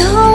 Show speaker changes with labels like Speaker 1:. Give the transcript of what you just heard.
Speaker 1: धो